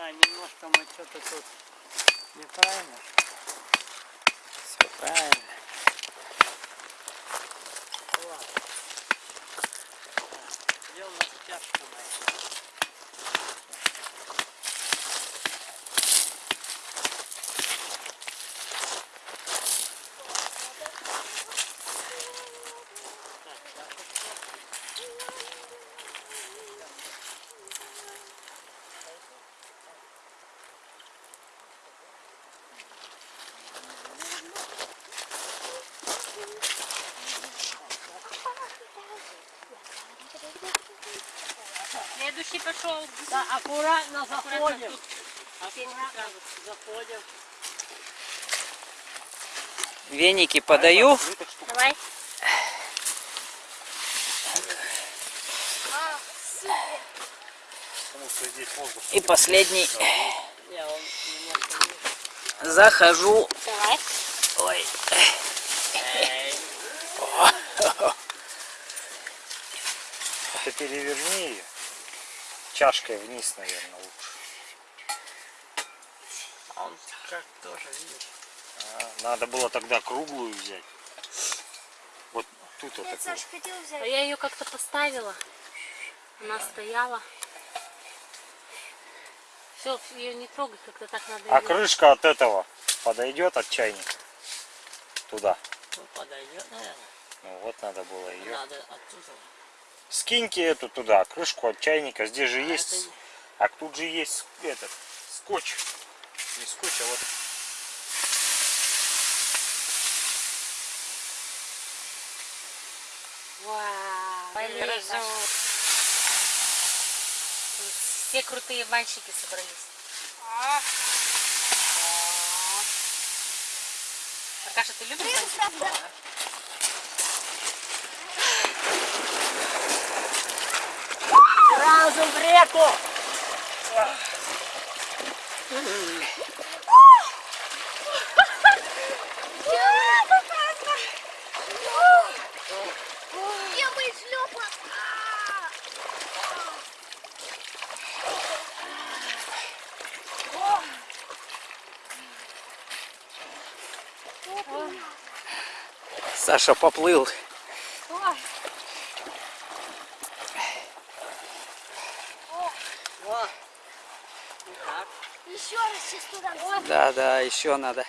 Да, немножко мы что-то тут неправильно. Все правильно. Ладно. Где у нас чашка моя? Следующий пошел. Да, аккуратно заходим. Аккуратно заходим. Веники подаю. Давай. И последний захожу. Давай. Ой. Ты переверни ее. Чашкой вниз, наверное, лучше. Он как тоже, видишь. А, надо было тогда круглую взять. Вот тут вот Нет, такую. Саша хотел взять. А я ее как-то поставила. Она стояла. Все, ее не трогай, как-то так надо. А её- крышка от этого подойдет от чайника? Туда. Ну, подойдет, наверное. Ну вот надо было ее. Надо оттуда. Скиньте эту туда, крышку от чайника. Здесь же А есть. это А тут же есть этот скотч. Не скотч, а вот. Вау, полезно. Все крутые мальчики собрались. Аркаша, ты любишь реку! Я бы шлепа. Саша поплыл. О! Так, Еще раз сейчас туда. Да, да, еще надо.